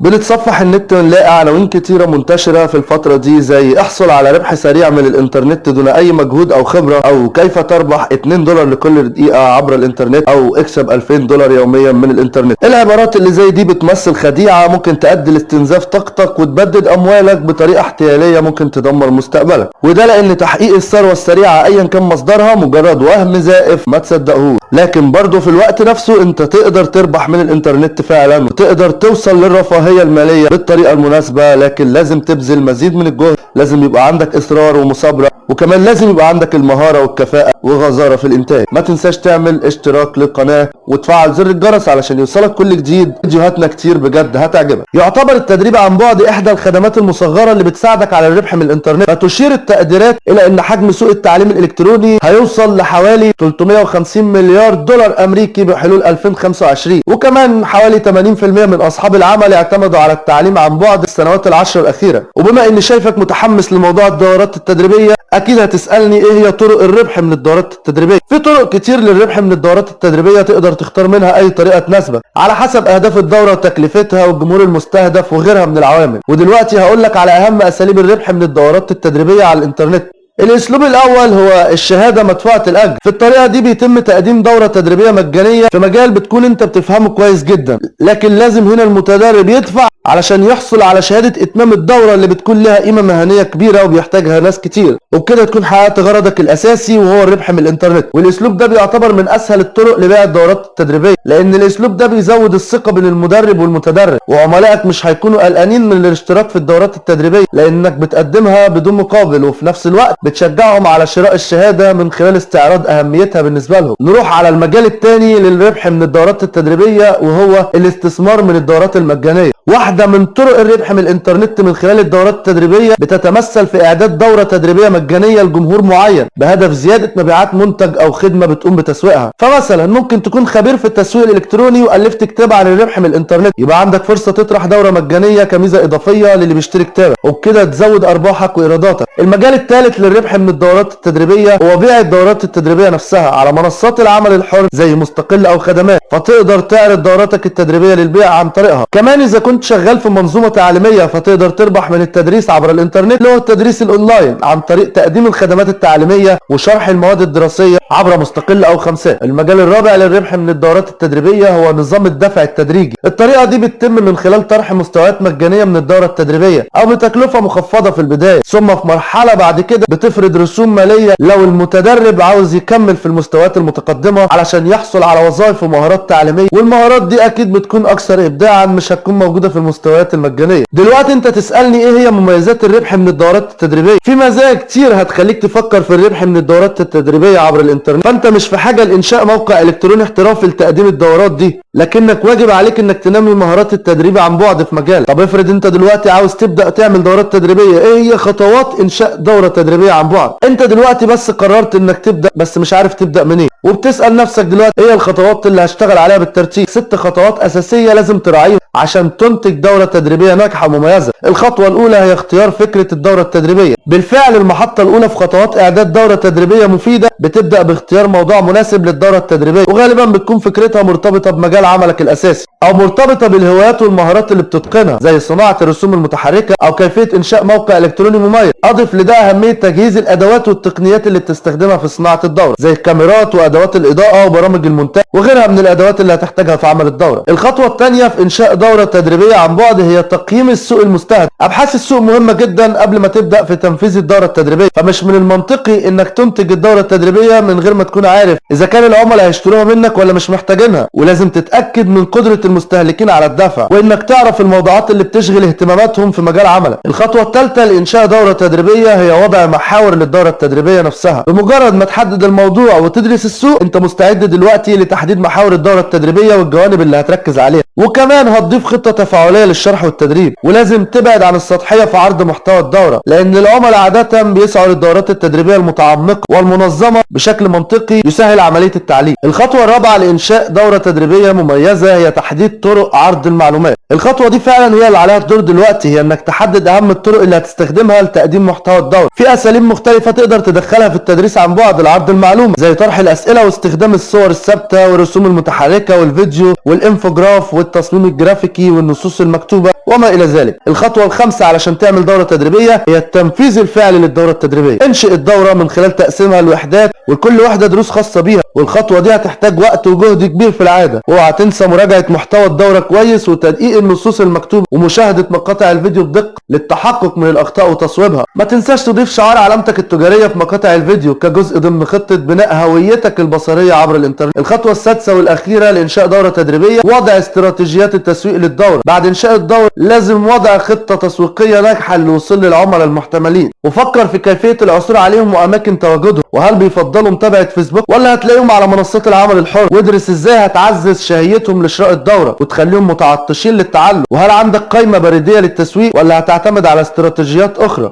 بنتصفح النت ونلاقي عناوين كتيرة منتشرة في الفترة دي زي احصل على ربح سريع من الإنترنت دون أي مجهود أو خبرة أو كيف تربح 2 دولار لكل دقيقة عبر الإنترنت أو اكسب 2000 دولار يوميا من الإنترنت. العبارات اللي زي دي بتمثل خديعة ممكن تؤدي لاستنزاف طاقتك وتبدد أموالك بطريقة احتيالية ممكن تدمر مستقبلك. وده لأن تحقيق الثروة السريعة ايا كان مصدرها مجرد وهم زائف ما تصدقهوش لكن برضه في الوقت نفسه أنت تقدر تربح من الإنترنت فعلا وتقدر توصل للرفاهية المالية بالطريقة المناسبة لكن لازم تبذل مزيد من الجهد لازم يبقى عندك إصرار ومثابرة وكمان لازم يبقى عندك المهارة والكفاءة وغزارة في الإنتاج. ما تنساش تعمل اشتراك للقناة وتفعل زر الجرس علشان يوصلك كل جديد. فيديوهاتنا كتير بجد هتعجبك. يعتبر التدريب عن بعد إحدى الخدمات المصغرة اللي بتساعدك على الربح من الإنترنت. فتشير التقديرات إلى إن حجم سوق التعليم الإلكتروني هيوصل لحوالي 350 مليار دولار أمريكي بحلول 2025 وكمان حوالي 80% من أصحاب العمل اعتمدوا على التعليم عن بعد السنوات العشر الأخيرة. وبما إني شايفك متحمس لموضوع الدورات التدريبية أكيد هتسألني إيه هي طرق الربح من الدورات التدريبية؟ في طرق كتير للربح من الدورات التدريبية تقدر تختار منها أي طريقة تناسبك على حسب أهداف الدورة وتكلفتها والجمهور المستهدف وغيرها من العوامل. ودلوقتي هقول لك على أهم أساليب الربح من الدورات التدريبية على الإنترنت. الأسلوب الأول هو الشهادة مدفوعة الأجر. في الطريقة دي بيتم تقديم دورة تدريبية مجانية في مجال بتكون أنت بتفهمه كويس جدا. لكن لازم هنا المتدرب يدفع علشان يحصل على شهادة إتمام الدورة اللي بتكون لها قيمة مهنية كبيرة وبيحتاجها ناس كتير. وبكده تكون حققت غرضك الأساسي وهو الربح من الإنترنت. والأسلوب ده بيعتبر من أسهل الطرق لبيع الدورات التدريبية لأن الأسلوب ده بيزود الثقة بين المدرب والمتدرب. وعملائك مش هيكونوا قلقانين من الاشتراك في الدورات التدريبية لأنك بتقدمها بدون مقابل وفي نفس الوقت بتشجعهم على شراء الشهادة من خلال استعراض أهميتها بالنسبة لهم. نروح على المجال الثاني للربح من الدورات التدريبية وهو الاستثمار من الدورات المجانية. واحدة من طرق الربح من الإنترنت من خلال الدورات التدريبية بتتمثل في إعداد دورة تدريبية مجانية لجمهور معين بهدف زيادة مبيعات منتج أو خدمة بتقوم بتسويقها. فمثلا ممكن تكون خبير في التسويق الإلكتروني وألفت كتاب عن الربح من الإنترنت. يبقى عندك فرصة تطرح دورة مجانية كميزة إضافية للي بيشتري كتابك. وبكده تزود أرباحك وإيراداتك. المجال الثالث للربح من الدورات التدريبية هو بيع الدورات التدريبية نفسها على منصات العمل الحر زي مستقل أو خدمات فتقدر تعرض دوراتك التدريبية للبيع عن طريقها. كمان إذا كنت شغال في منظومة تعليمية فتقدر تربح من التدريس عبر الإنترنت اللي هو التدريس الأونلاين عن طريق تقديم الخدمات التعليمية وشرح المواد الدراسية عبر مستقل أو خمسات. المجال الرابع للربح من الدورات التدريبية هو نظام الدفع التدريجي. الطريقة دي بتتم من خلال طرح مستويات مجانية من الدورة التدريبية أو بتكلفة مخفضة في البداية. ثم في مرحلة بعد كده بتفرض رسوم مالية لو المتدرب عاوز يكمل في المستويات المتقدمة علشان يحصل على وظائف ومهارات تعليمية. والمهارات دي أكيد بتكون أكثر ابداعا مش هتكون موجودة في المستويات المجانية. دلوقتي انت تسألني إيه هي مميزات الربح من الدورات التدريبية؟ في مزايا كتير هتخليك تفكر في الربح من الدورات التدريبية عبر الانترنت. فانت مش في حاجة لإنشاء موقع إلكتروني احترافي لتقديم الدورات دي. لكنك واجب عليك إنك تنمي مهارات التدريب عن بعد في مجالك. طب افرض أنت دلوقتي عاوز تبدأ تعمل دورات تدريبية إيه هي خطوات إنشاء دورة تدريبية عن بعد؟ أنت دلوقتي بس قررت إنك تبدأ بس مش عارف تبدأ منين. وبتسأل نفسك دلوقتي إيه الخطوات اللي هشتغل عليها بالترتيب؟ ست خطوات أساسية لازم تراعيها عشان تنتج دورة تدريبية ناجحة ومميزة. الخطوة الأولى هي اختيار فكرة الدورة التدريبية. بالفعل المحطة الأولى في خطوات إعداد دورة تدريبية مفيدة بتبدأ باختيار موضوع مناسب للدورة التدريبية وغالبا بتكون فكرتها مرتبطة بمجال عملك الأساسي أو مرتبطة بالهوايات والمهارات اللي بتتقنها زي صناعة الرسوم المتحركة أو كيفية إنشاء موقع إلكتروني مميز. أضف لده أهمية تجهيز الأدوات والتقنيات اللي بتستخدمها في صناعة الدورة زي الكاميرات وأدوات الإضاءة وبرامج المونتاج وغيرها من الأدوات اللي هتحتاجها في عمل الدورة. الخطوة الثانية في إنشاء دورة تدريبية عن بعد هي تقييم السوق المستهدف. أبحاث السوق مهمة جدا قبل ما تبدأ في تنفيذ الدورة التدريبية فمش من المنطقي إنك تنتج الدورة التدريبية من غير ما تكون عارف إذا كان العملاء هيشتروها منك ولا مش محتاجينها ولازم تتأكد من قدرة المستهلكين على الدفع وإنك تعرف الموضوعات اللي بتشغل اهتماماتهم في مجال عملك. الخطوة الثالثة لإنشاء دورة تدريبية هي وضع محاور للدورة التدريبية نفسها. بمجرد ما تحدد الموضوع وتدرس السوق أنت مستعد دلوقتي لتحديد محاور الدورة التدريبية والجوانب اللي هتركز عليها. وكمان هتضيف خطة تفاعلية للشرح والتدريب ولازم تبعد عن السطحية في عرض محتوى الدورة لأن العملاء عادة بيسعوا للدورات التدريبية المتعمقة والمنظمة بشكل منطقي يسهل عملية التعليم. الخطوة الرابعة لإنشاء دورة تدريبية مميزة هي تحديد طرق عرض المعلومات. الخطوة دي فعلا هي اللي عليها الدور دلوقتي هي إنك تحدد أهم الطرق اللي هتستخدمها لتقديم محتوى الدورة. في أساليب مختلفة تقدر تدخلها في التدريس عن بعد لعرض المعلومة زي طرح الأسئلة واستخدام الصور الثابتة والرسوم المتحركة والفيديو والإنفوجراف والتصميم الجرافيكي والنصوص المكتوبة وما إلى ذلك. الخطوة الخامسة علشان تعمل دورة تدريبية هي التنفيذ الفعلي للدورة التدريبية. انشئ الدورة من خلال تقسيمها لوحدات وكل وحدة دروس خاصة بيها. والخطوة دي هتحتاج وقت وجهد كبير في العادة. اوعى تنسى مراجعة محتوى الدورة كويس وتدقيق النصوص المكتوبة ومشاهدة مقاطع الفيديو بدقة للتحقق من الأخطاء وتصويبها. ما تنساش تضيف شعار علامتك التجارية في مقاطع الفيديو كجزء ضمن خطة بناء هويتك البصرية عبر الإنترنت. الخطوة السادسة والأخيرة لإنشاء دورة تدريبية وضع استراتيجيات التسويق للدورة. بعد إنشاء الدورة لازم وضع خطة تسويقية ناجحة للوصول للعملاء المحتملين. وفكر في كيفية العثور عليهم وأماكن تواجدهم. وهل بيفضلوا متابعة فيسبوك؟ ولا هتلاقيهم على منصات العمل الحر؟ وادرس إزاي هتعزز شهيتهم لشراء الدورة وتخليهم متعطشين للتعلم وهل عندك قائمة بريدية للتسويق ولا هتعتمد على استراتيجيات أخرى؟